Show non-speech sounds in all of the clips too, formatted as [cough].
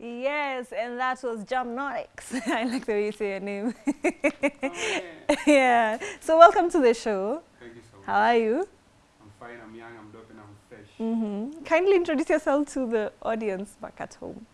Yes, and that was Jamnotics. [laughs] I like the way you say your name. [laughs] Oh, yeah. yeah. So welcome to the show. Thank you so much. How are you? I'm fine, I'm young, I'm dope, and I'm fresh. hmm Kindly introduce yourself to the audience back at home.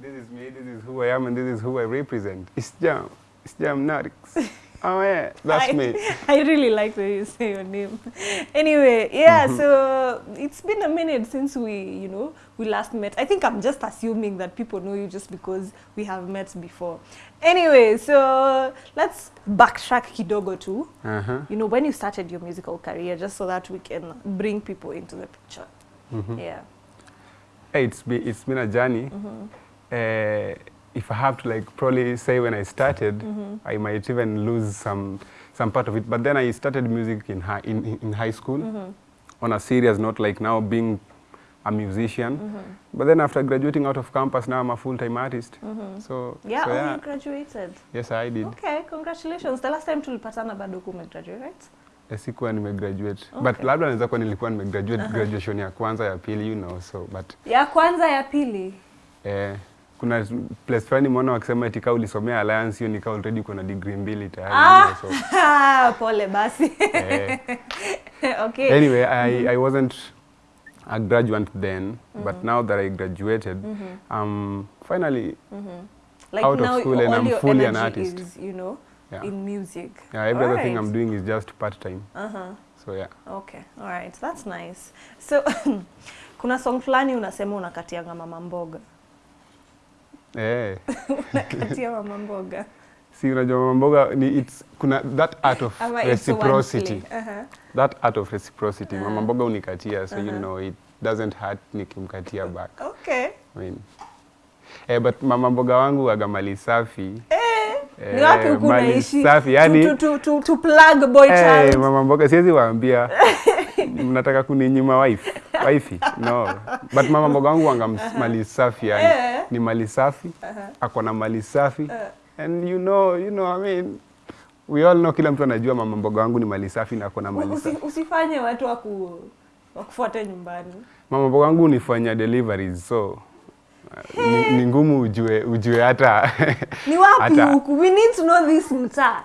This is me, this is who I am, and this is who I represent. It's Jam. It's Jam Notix. [laughs] oh, yeah, that's I, me. [laughs] I really like the way you say your name. [laughs] Anyway, yeah, so it's been a minute since we, you know, we last met. I think I'm just assuming that people know you just because we have met before. Anyway, so let's backtrack kidogo too. Uh-huh. You know, when you started your musical career, just so that we can bring people into the picture. Mhm. Yeah. Hey, it's, be, it's been a journey. Uh, if I have to like probably say when I started, mm -hmm. I might even lose some some part of it. But then I started music in high in, in- high school mm -hmm. on a serious note, like now being a musician. Mm -hmm. But then after graduating out of campus, now I'm a full-time artist. So Yeah, so oh, yeah, you graduated. yes I did. Okay, congratulations. The last time tulipatana bado umegraduate, right? Eh, Sikuwa nimegraduate but Okay. labda naweza kuwa nilikuwa nimegraduate graduation ya kwanza ya pili you know so but Ya kwanza ya pili. eh, kuna place fulani mwana wakisema eti kaa ulisomea alliance hiyo nikaa already uko na degree mbili tayari Ah, so [laughs] pole basi. eh, [laughs] okay. anyway I, I wasn't a graduate then mm -hmm. but now that I graduated mm -hmm. um finally mm -hmm. like out of school and I'm fully an artist. Is, you know, Yeah. in music. yeah, every other right. thing I'm doing is just part time Uh-huh. so yeah Okay. All right. That's nice. So [laughs] kuna song fulani unasema unakatianga mama mboga. Eh Unakatia mama mboga. si unajua mama mboga ni it's kuna that art of Ama reciprocity. Uh-huh. that art of reciprocity uh -huh. mama mboga unikatia so Uh-huh. you know it doesn't hurt nikimkatia back Okay. I mean, eh, but mama mboga wangu aga mali safi Eh, Eh, ni wapi huku unaishi? safi yani to, to, to, tu plug boy eh, child. mama mboga siwezi waambia [laughs] mnataka kuninyima wife wifi no but mama mboga wangu wanga mali safi yani yeah. ni mali safi uh -huh. ako na mali safi uh -huh. and you know you know I mean we all know kila mtu anajua mama mboga wangu ni mali safi na ako na mali Usi, safi usifanye watu waku wakufuate nyumbani. mama mboga wangu unifanya deliveries so hey. ni, ngumu ujue ujue hata Ni wapi huku? We need to know this mtaa.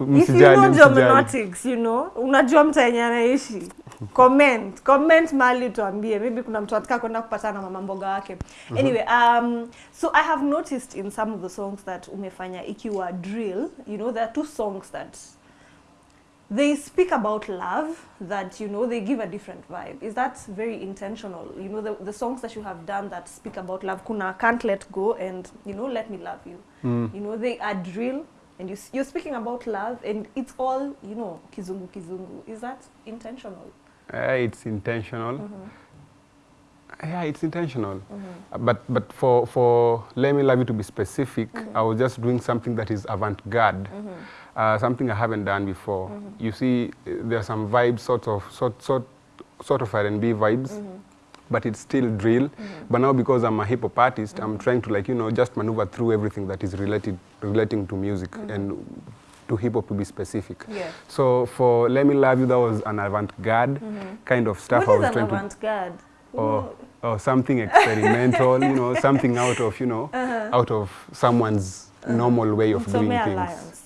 If you msijali know msijali you know, unajua mtaa yenye anaishi. Comment, comment mali tuambie. Maybe kuna mtu anataka kwenda kupatana na mama mboga wake. Anyway, um, so I have noticed in some of the songs that umefanya ikiwa drill, you know, there are two songs that they speak about love that you know they give a different vibe is that very intentional you know the, the songs that you have done that speak about love kuna can't let go and you know let me love you Mm. you know they are drill and you, you're speaking about love and it's all you know kizungu kizungu is that intentional Uh, it's intentional. Mhm. Yeah, it's intentional. Mhm. Uh, But but for for let me love you to be specific, I was just doing something that is avant-garde, uh, something I haven't done before. You see, there are some vibes, sort of sort sort sort of R&B vibes. But it's still drill. But now because I'm a hip hop artist, I'm trying to like you know just maneuver through everything that is related relating to music and to hip hop to be specific. Yeah. So for Let Me Love You, that was an avant-garde kind of stuff what I is was an trying to avant-garde or, or something experimental, you know, something out of, you know, out of someone's normal way of doing things. alliance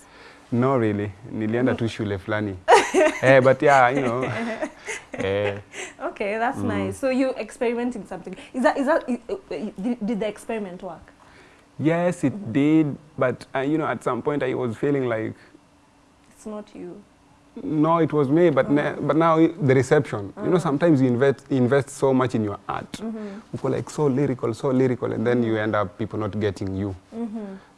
No, really. Nilienda tu shule fulani. [laughs] eh, but yeah, you know. [laughs] eh, okay that's nice so you experimenting something is that is that did, did the experiment work yes, it did. But, uh, you know, at some point I was feeling like, it's not you no, it was me, but, mm -hmm. but now the reception. Mm -hmm. You know, sometimes you invest, invest so much in your art. Mm -hmm. You go like so lyrical, so lyrical, and then you end up people not getting you.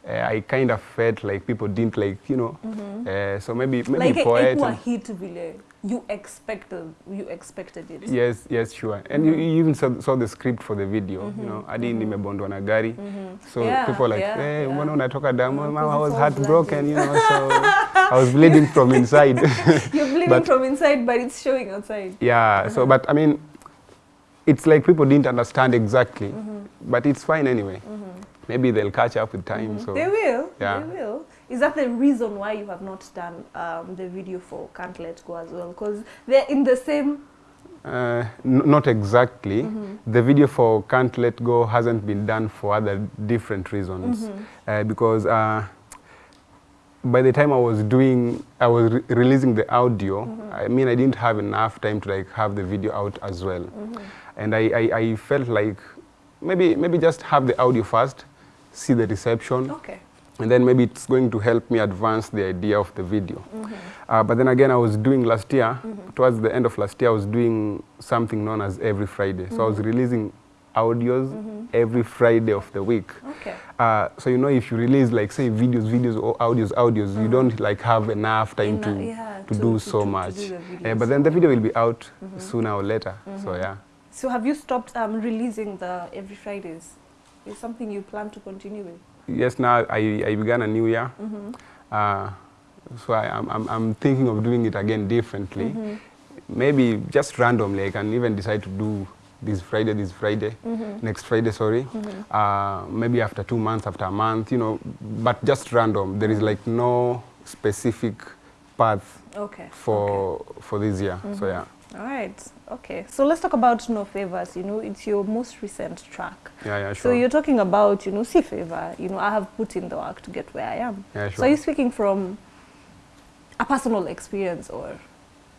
Uh, I kind of felt like people didn't like, you know. mm -hmm. Uh, so maybe maybe like poet. Like hit vile you expected you expected it Yes, yes, sure. And mm -hmm. you, you even saw, saw the script for the video, mm -hmm. you know. Hadi nimebondwa na gari. So Yeah, people like, yeah, hey, yeah. mbona unatoka damu? Mm, -hmm. I was heartbroken, you know. So [laughs] I was bleeding from inside. [laughs] you're bleeding But- from inside but it's showing outside yeah. So, but I mean, it's like people didn't understand exactly, mm -hmm. but it's fine anyway. Maybe they'll catch up with time. So they will yeah. they will is that the reason why you have not done um, the video for can't let go as well because they're in the same Uh, n- not exactly. The video for Can't Let Go hasn't been done for other different reasons. Uh, because uh, by the time I was doing, I was re- releasing the audio, I mean, I didn't have enough time to like have the video out as well. And I, I, I felt like maybe, maybe just have the audio first, see the reception, Okay. and then maybe it's going to help me advance the idea of the video. Uh, but then again, I was doing last year, towards the end of last year, I was doing something known as every Friday. So I was releasing audios every Friday of the week. Okay. Uh, so you know, if you release like say videos, videos or audios, audios, you don't like have enough time Ena- to yeah, to, to- do to- so much. do Uh, but then the video will be out sooner or later. So yeah. So have you stopped um, releasing the every Fridays? Is something you plan to continue with? Yes, now I, I began a new year. Mm -hmm. Uh, so I, I'm, I'm, I'm thinking of doing it again differently. Mm -hmm. Maybe just randomly, I can even decide to do this Friday, this Friday, mm -hmm. next Friday, sorry. Mm -hmm. Uh, maybe after two months, after a month, you know, but just random. There is like no specific path Okay. for, okay. for this year. Mm -hmm. So yeah. All right. Okay. So let's talk about No Favors. You know, it's your most recent track. Yeah, yeah, sure. So you're talking about, you know, see favor. You know, I have put in the work to get where I am. Yeah, sure. So are you speaking from a personal experience or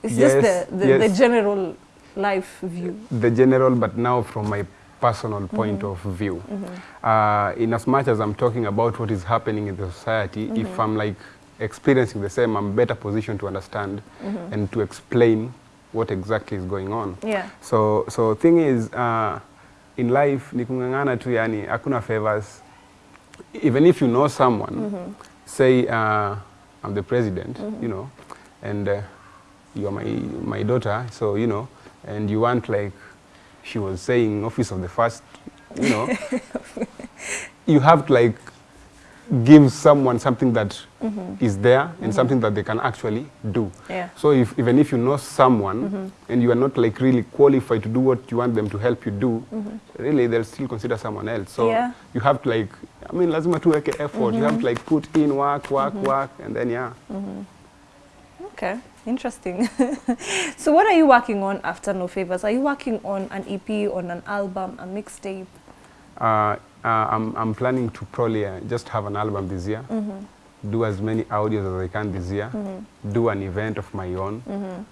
it's Yes, just the, the, the general life view? the general, but now from my personal point mm-hmm. of view. Mm-hmm. Uh, in as much as I'm talking about what is happening in the society, if mm-hmm. I'm like experiencing the same, I'm better positioned to understand and to explain what exactly is going on. Yeah. So, so thing is, uh, in life, ni kung'ang'ana tu yani, hakuna favors. Even if you know someone, mm -hmm. say uh, I'm the president, mm -hmm. you know, and uh, you're my, my daughter, so, you know, and you want like, she was saying, office of the first, you know, [laughs] you have to like give someone something that mm-hmm. is there and mm-hmm. something that they can actually do. Yeah. So if, even if you know someone mm-hmm. and you are not like really qualified to do what you want them to help you do, really they'll still consider someone else. So Yeah. you have to like, I mean, lazima tuweke effort. You have to like put in work, work, work, and then yeah. Okay, interesting. [laughs] so what are you working on after No Favors? Are you working on an EP, on an album, a mixtape? Uh, uh, I'm, I'm planning to probably uh, just have an album this year, Mm -hmm. do as many audios as I can this year, Mm -hmm. do an event of my own. Mm -hmm.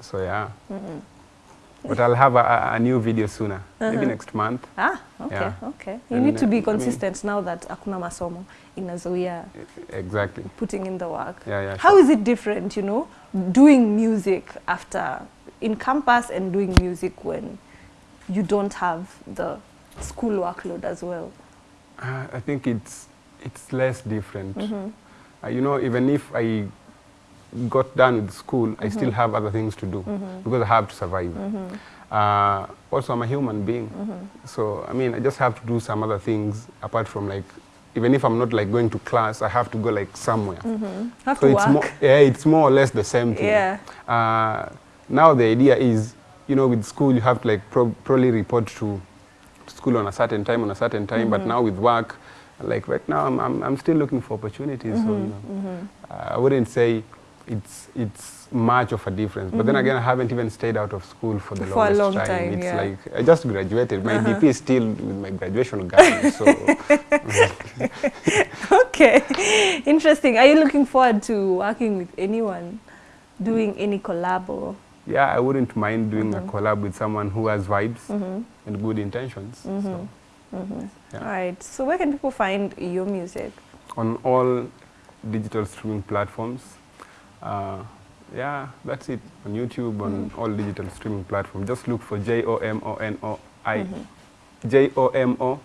So yeah. Mm -hmm. But I'll have a, a, new video sooner, maybe next month. Ah, okay, Yeah. okay. You And, need to be consistent I mean- now that akuna masomo inazuia Exactly. putting in the work. Yeah, yeah. How sure. is it different, you know, doing music after in campus and doing music when you don't have the school workload as well? Uh, I think it's it's less different. Mm-hmm. Uh, you know, even if I got done with school, I Mm-hmm. still have other things to do because I have to survive. Uh, also, I'm a human being, Mm-hmm. so I mean, I just have to do some other things apart from like, even if I'm not like going to class, I have to go like somewhere. Have So to it's work. more, yeah, it's more or less the same thing. Yeah. Uh, now the idea is, you know, with school you have to like pro- probably report to school on a certain time, on a certain time. But mm-hmm. now with work, like right now, I'm, I'm, I'm still looking for opportunities. So you mm-hmm. know, mm-hmm. uh, I wouldn't say it's it's much of a difference. But then again, I haven't even stayed out of school for the For a longest long time. time, It's yeah. like I just graduated. My uh-huh. DP is still with my graduation gown. So [laughs] okay, interesting. Are you looking forward to working with anyone, doing any collab or? Yeah, I wouldn't mind doing Mm-hmm. a collab with someone who has vibes mm-hmm. and good intentions. So. Mm-hmm. Mm-hmm. Yeah. All right. So where can people find your music? on all digital streaming platforms. Uh, yeah, that's it. On YouTube, on all digital streaming platforms. Just look for J O M O N O I J O M O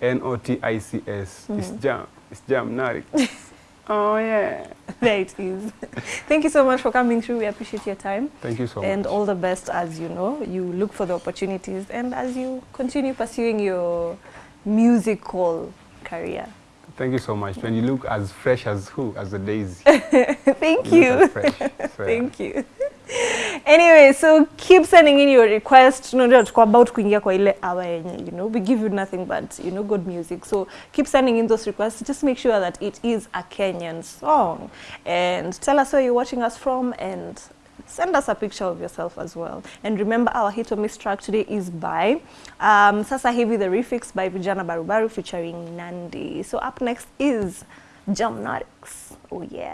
N O T I C S. It's Jam. It's Jam Narik. [laughs] oh yeah. [laughs] There it is. [laughs] Thank you so much for coming through. We appreciate your time. Thank you so and much. And all the best as you know you look for the opportunities and as you continue pursuing your musical career Thank you so much. When you look as fresh as who? As a daisy. [laughs] thank look you fresh. So, yeah. thank you anyway so keep sending in your request tunajua tuko about kuingia kwa ile hour yenye you know we give you nothing but you know good music so keep sending in those requests just make sure that it is a kenyan song and tell us where you're watching us from and send us a picture of yourself as well. And remember, our hit or miss track today is by um, Sasa Hivi the Refix by Vijana Barubaru featuring Nandi. So up next is Jamnatics. Oh yeah.